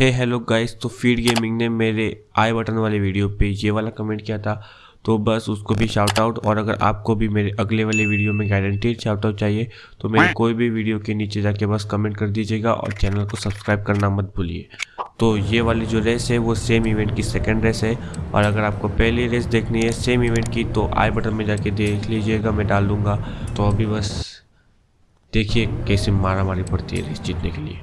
हे hello guys तो feed gaming ने मेरे आई बटन वाले वीडियो पे ये वाला कमेंट किया था। तो बस उसको भी शाउट आउट और अगर आपको भी मेरे अगले वाले वीडियो में गारंटीड शाउट आउट चाहिए तो मेरे कोई भी वीडियो के नीचे जाके बस कमेंट कर दीजिएगा और चैनल को सब्सक्राइब करना मत भूलिए। तो ये वाली जो रेस है, वो सेम इवेंट की सेकेंड रेस है। और अगर आपको पहली रेस देखनी है सेम इवेंट की तो आई बटन में जाके देख लीजिएगा, मैं डाल दूँगा। तो अभी बस देखिए कैसे मारा मारी पड़ती है रेस जीतने के लिए।